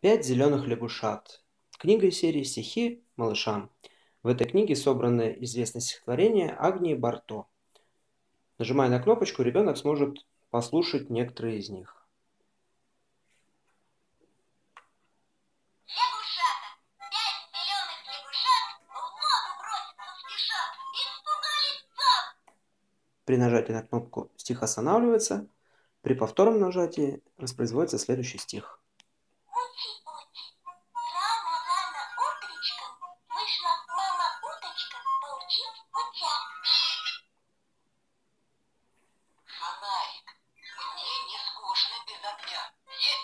Пять зеленых лягушат. Книга из серии «Стихи малышам». В этой книге собраны известные стихотворения Агнии Барто. Нажимая на кнопочку, ребенок сможет послушать некоторые из них. При нажатии на кнопку стих останавливается. При повторном нажатии воспроизводится следующий стих. уточка, вышла мама уточка получить утят. Фонарик, мне не скучно без огня. Есть